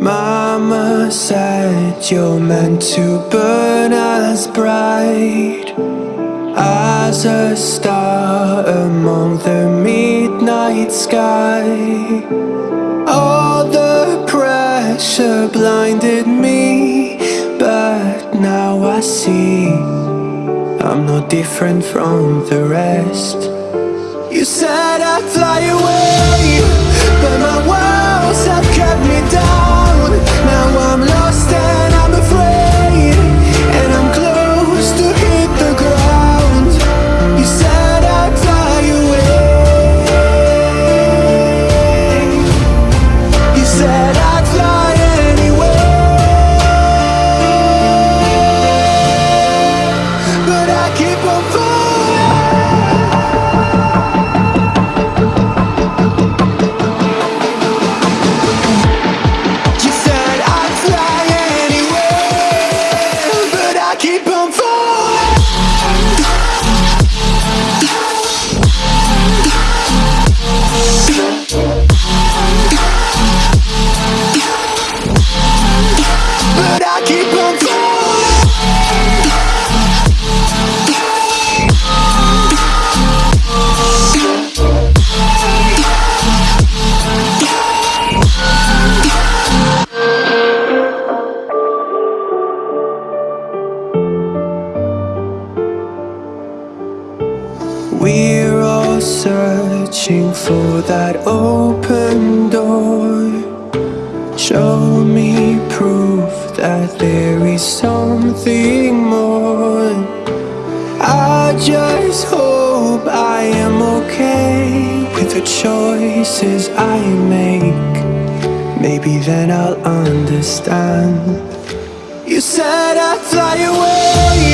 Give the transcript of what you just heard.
Mama said you're meant to burn as bright As a star among the midnight sky. All the pressure blinded me But now I see I'm no different from the rest. You said I'd fly away I keep on We're all searching for that open door. Show me proof that there is something more. I just hope I am okay with the choices I make. Maybe then I'll understand. You said I'd fly away,